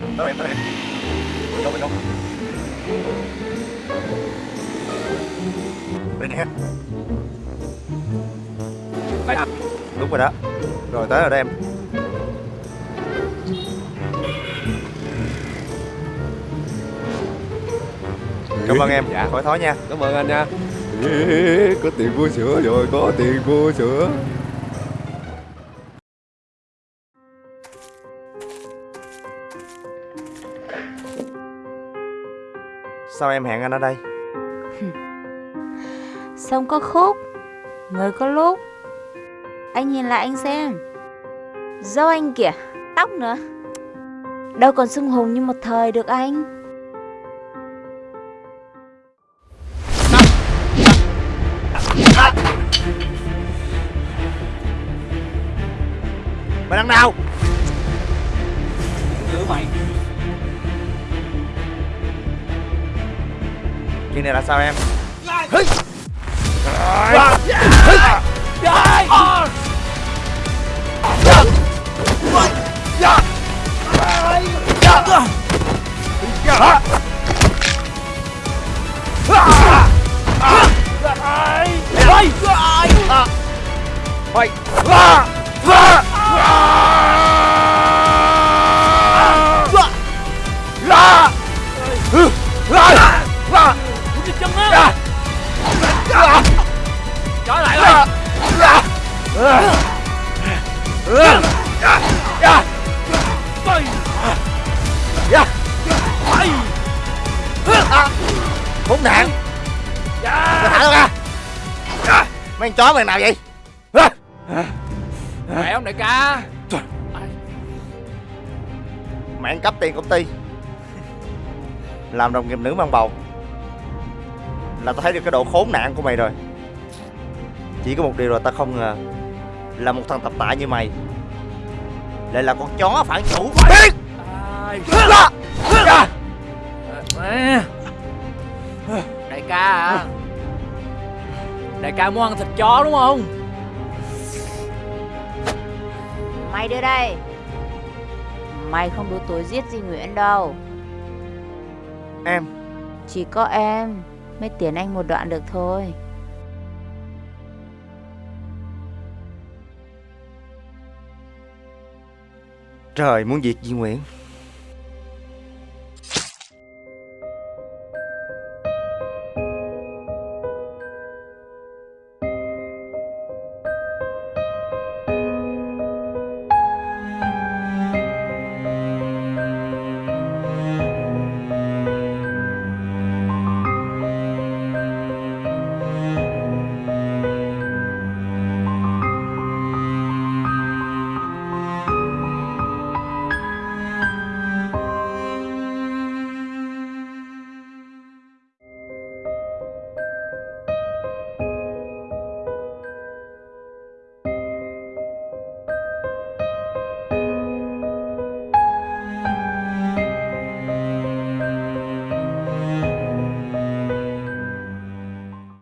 Tới em, tới em Bên đâu, bên đâu? Đây nè Đây à? Đúng rồi đó. Rồi tới rồi đó em. Cảm ơn em, Dạ. khỏi thói nha. Cảm ơn anh nha. Có tiền mua sữa rồi Có tiền mua sữa Sao em hẹn anh ở đây? Sông có khúc. Người có lúc. Anh nhìn lại anh xem. Dâu anh kìa Tóc nữa. Đâu còn sưng hùng như một thời được anh. Mày đang nào? Giữ mày Chuyện này là sao em? Khốn nạn. Mày thả tao ra. Mấy con chó mày nào vậy? Khỏe không đại ca? Mày ăn cắp tiền công ty. Làm đồng nghiệp nữ mang bầu. Là tao thấy được cái độ khốn nạn của mày rồi. Chỉ có một điều là tao không ngờ Là một thằng tập tạ như mày Lại là con chó phản chủ Biết Đại ca muốn ăn thịt chó đúng không? Mày đưa đây. Mày không đủ tuổi giết gì Nguyễn đâu. Em. Chỉ có em Mới tiến anh một đoạn được thôi. Trời muốn diệt Di Nguyễn